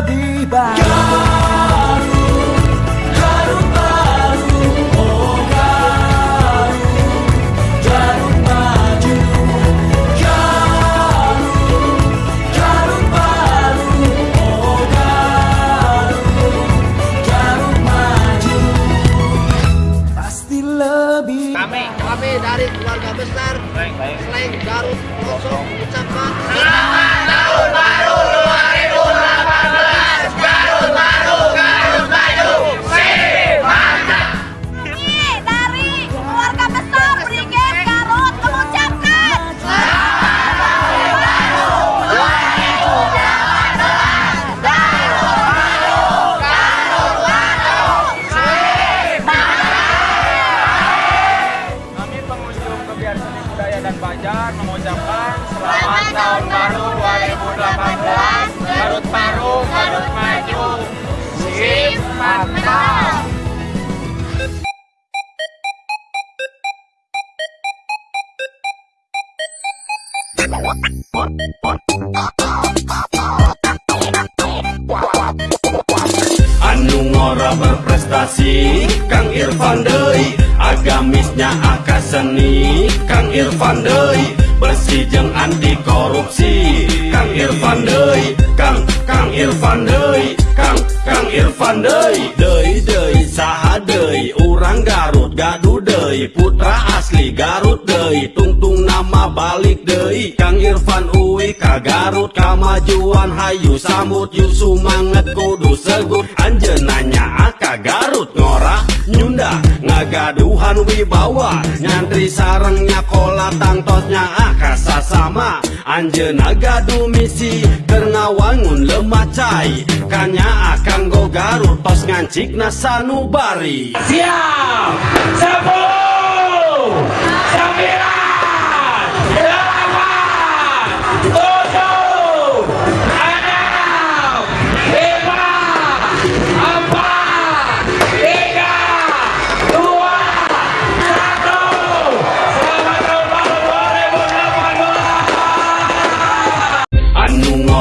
lebih baik Garut, Garut baru, oh Garut Garut maju Garut, Garut baru, oh Garut Garut maju Pasti lebih Kami, kami dari keluarga besar Baik, baik. Selain Garut, Kosong, ucapkan Selamat Banjar mengucapkan selamat tahun baru 2018 Garut baru, Garut maju Sip mantap seni Kang Irfan Deui Bersih jeung anti korupsi. Kang Irfan Deui Kang Kang Irfan Deui Kang Kang Irfan Deui. Deui Deui saha Deui Urang Garut gaduh Deui Putra asli Garut Deui Tungtung nama balik Deui. Kang Irfan Uwi ka Garut Kamajuan hayu sambut Yu sumanget kudu segut. Anjeunanya aka Garut ngora Nyunda ngagaduhan wibawa Nyantri sarengnya kola tangtosnya aka sasama Anjeuna gaduh misi keur ngawangun lemah cai Kanya akan go Garut tos ngancik sanubari. Siap!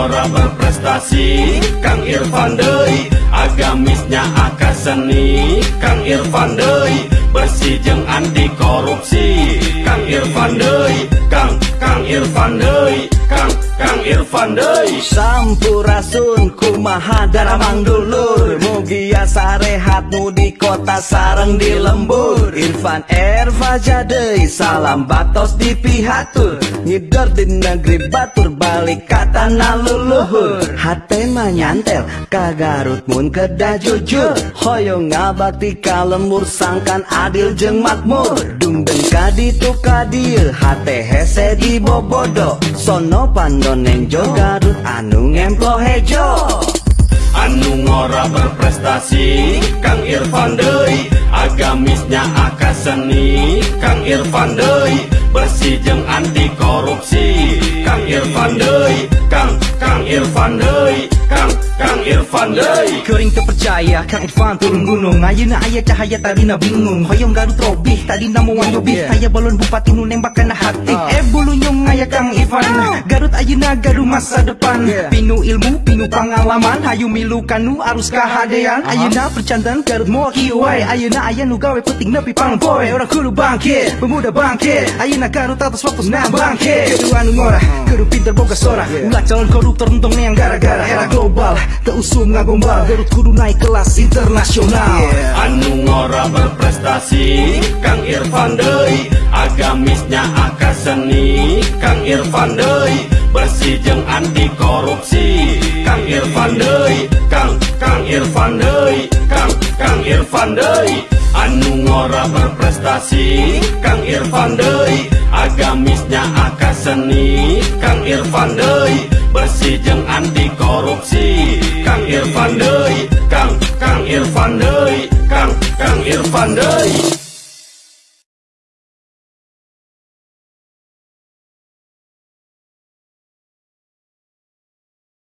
Ngora berprestasi Kang Irfan Deui. Agamisnya aka seni Kang Irfan Deui. Bersih jeung anti korupsi Kang Irfan Deui. Kang Kang Irfan Deui. Kang Kang Irfan Deui Sampurasun kumaha daramang dulur. Mugia sarehat nu di kota sareng di lembur. Irfan Erva jadei salam batos di pihatur. Ngidor di negeri batur balik kata naluluhur Hate mah nyantel ka Garut mun kedah jujur. Hoyong ngabakti ka lembur sangkan adil jeung makmur. Dungdeng kaditu kadieu hate hese di bobodo. Sono pandoneng jo Garut. Anu ngemplo hejo. Anu ngora berprestasi Kang Irfan Deui. Agamisnya aka seni Kang Irfan Deui. Bersih jeung anti korupsi Kang Irfan Deui. Kang Kang Irfan Deui Kang Irfan Deui Kering terpercaya Kang Irfan turun gunung. Ayeuna aya cahaya tadina bingung. Hoyong Garut robih Tadina mau nyobih Aya balon bupati nu nembak kana hati. Eh bulu nyong aya Kang Irfan. Garut ayeuna gaduh masa depan. Pinu ilmu, pinu pengalaman. Hayu milu kanu arus kahadean Ayeuna percantan Garut moal kiwai Ayeuna aya nu gawe penting nepi pangpoe Orang kudu bangkit, pemuda bangkit Ayeuna Garut atas waktu nah bangkit Kedua anu ngora, kudu pinter boga sora Ulah calon koruptor entong yang gara-gara. Era global, keusum ngagombal Garut kudu naik kelas internasional. Anu ngora berprestasi Kang Irfan Deui Agamisnya aka seni. Kang Irfan Deui Bersih jeung anti korupsi. Kang Irfan Deui Kang Kang Irfan Deui Kang Kang Irfan Deui. Anu ngora berprestasi Kang Irfan Deui Agamisnya aka seni. Kang Irfan Deui Bersih jeung anti Kang